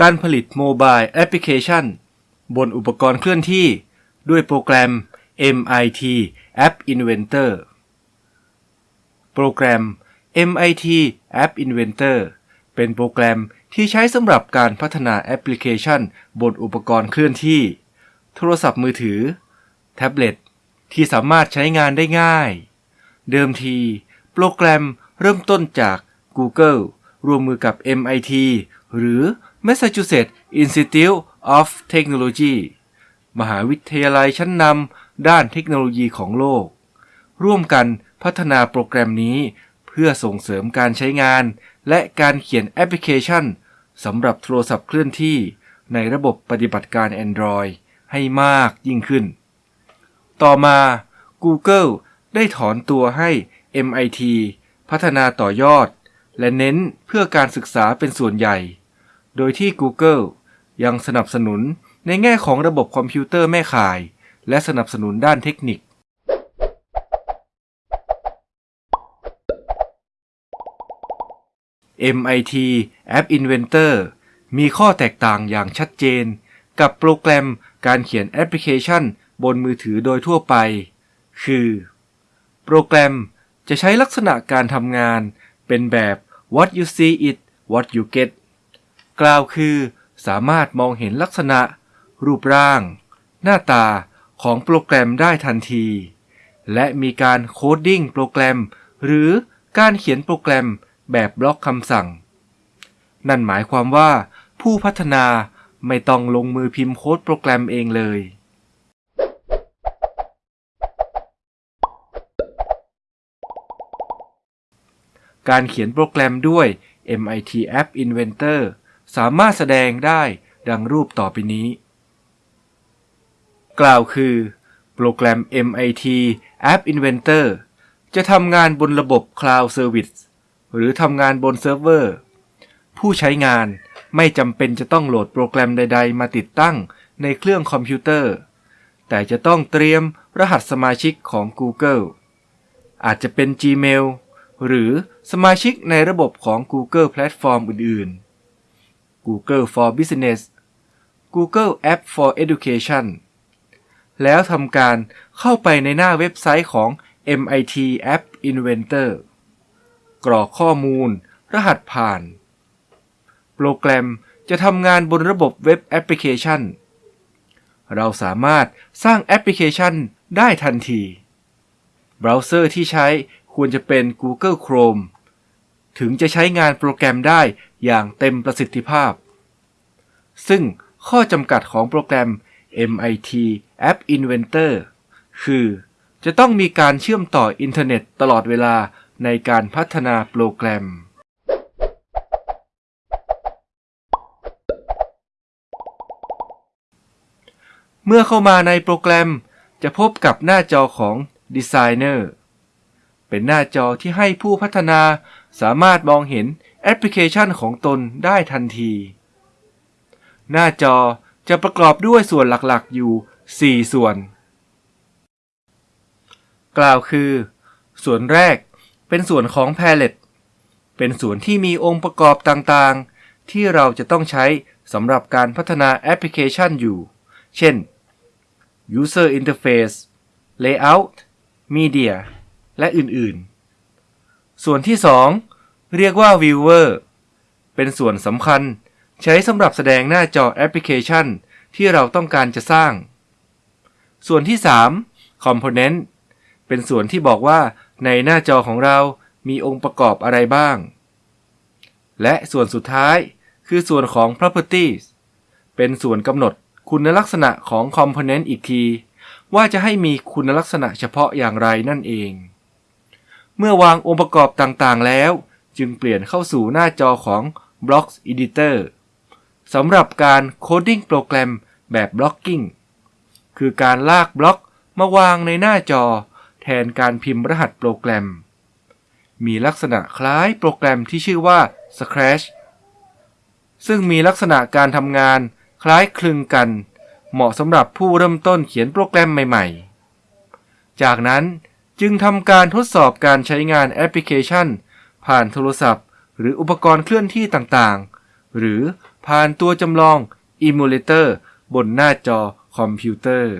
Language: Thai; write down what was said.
การผลิต mobile แอปพลิเคชัน บนอุปกรณ์เคลื่อนที่ด้วยโปรแกรม MIT App Inventor โปรแกรม MIT App Inventor เป็นโปรแกรมที่ใช้สำหรับการพัฒนาแอปพลิเคชัน บนอุปกรณ์เคลื่อนที่ โทรศัพท์มือถือ แท็บเล็ต ที่สามารถใช้งานได้ง่าย เดิมที โปรแกรมเริ่มต้นจาก Google ร่วมมือกับ MIT หรือ Massachusetts Institute of Technology มหาวิทยาลัยชั้นนำด้านเทคโนโลยีของโลก ร่วมกันพัฒนาโปรแกรมนี้เพื่อส่งเสริมการใช้งาน และการเขียนแอปพลิเคชันสำหรับโทรศัพท์เคลื่อนที่ในระบบปฏิบัติการ Android ให้มากยิ่งขึ้น ต่อมา Google ได้ถอนตัวให้ MIT พัฒนาต่อยอด และเน้นเพื่อการศึกษาเป็นส่วนใหญ่ โดยที่ Google ยังสนับสนุนในแง่ของระบบคอมพิวเตอร์แม่ข่าย และสนับสนุนด้านเทคนิค MIT App Inventor มีข้อแตกต่างอย่างชัดเจน กับโปรแกรมการเขียนแอปพลิเคชันบนมือถือโดยทั่วไป คือ โปรแกรมจะใช้ลักษณะการทำงานเป็นแบบ what you see is what you get กล่าวคือสามารถมองเห็นลักษณะ รูปร่าง หน้าตาของโปรแกรมได้ทันที และมีการ coding โปรแกรม หรือการเขียนโปรแกรมแบบบล็อกคำสั่ง นั่นหมายความว่า ผู้พัฒนาไม่ต้องลงมือพิมพ์โค้ดโปรแกรมเองเลย การเขียนโปรแกรมด้วย MIT App Inventor สามารถแสดงได้ดังรูปต่อไปนี้ กล่าวคือ โปรแกรม MIT App Inventor จะทำงานบนระบบ Cloud Service หรือทำงานบนเซิร์ฟเวอร์ ผู้ใช้งานไม่จำเป็นจะต้องโหลดโปรแกรมใด ๆ มาติดตั้งในเครื่องคอมพิวเตอร์ แต่จะต้องเตรียมรหัสสมาชิกของ Google อาจจะเป็น Gmail หรือสมาชิกในระบบของ Google แพลตฟอร์มอื่นๆ Google for Business Google App for Education แล้วทำการเข้าไปในหน้าเว็บไซต์ของ MIT App Inventor กรอกข้อมูล รหัสผ่าน โปรแกรมจะทำงานบนระบบเว็บแอปพลิเคชัน เราสามารถสร้างแอปพลิเคชันได้ทันที เบราว์เซอร์ที่ใช้ควรจะเป็น Google Chrome ถึงจะใช้งานโปรแกรมได้ อย่างเต็มประสิทธิภาพ ซึ่งข้อจำกัดของโปรแกรม MIT App Inventor คือ จะต้องมีการเชื่อมต่ออินเทอร์เน็ตตลอดเวลาในการพัฒนาโปรแกรม เมื่อเข้ามาในโปรแกรมจะพบกับหน้าจอของ Designer เป็นหน้าจอที่ให้ผู้พัฒนาสามารถมองเห็นแอปพลิเคชันของตนได้ทันที หน้าจอจะประกอบด้วยส่วนหลักๆอยู่ 4 ส่วน กล่าวคือ ส่วนแรกเป็นส่วนของ Palette เป็นส่วนที่มีองค์ประกอบต่างๆ ที่เราจะต้องใช้สำหรับการพัฒนาแอปพลิเคชันอยู่ เช่น User Interface Layout Media และอื่นๆ ส่วนที่ 2 เรียกว่า Viewer เป็นส่วนสำคัญใช้สำหรับแสดงหน้าจอแอปพลิเคชัน ที่เราต้องการจะสร้าง ส่วนที่ 3 Component เป็นส่วนที่บอกว่าในหน้าจอของเรามีองค์ประกอบอะไรบ้าง และส่วนสุดท้ายคือส่วนของ properties เป็นส่วนกำหนดคุณลักษณะของ component อีกที ว่าจะให้มีคุณลักษณะเฉพาะอย่างไรนั่นเอง เมื่อวางองค์ประกอบต่างๆ แล้ว จึงเปลี่ยนเข้าสู่หน้าจอของ Blocks Editor สำหรับการ coding โปรแกรมแบบ blocking คือการลากบล็อกมาวางในหน้าจอ แทนการพิมพ์รหัสโปรแกรม มีลักษณะคล้ายโปรแกรมที่ชื่อว่า Scratch ซึ่งมีลักษณะการทำงานคล้ายคลึงกัน เหมาะสำหรับผู้เริ่มต้นเขียนโปรแกรมใหม่ ๆ จากนั้น จึงทำการทดสอบการใช้งานแอปพลิเคชัน ผ่านโทรศัพท์ หรืออุปกรณ์เคลื่อนที่ต่างๆ หรือผ่านตัวจำลอง Emulator บนหน้าจอคอมพิวเตอร์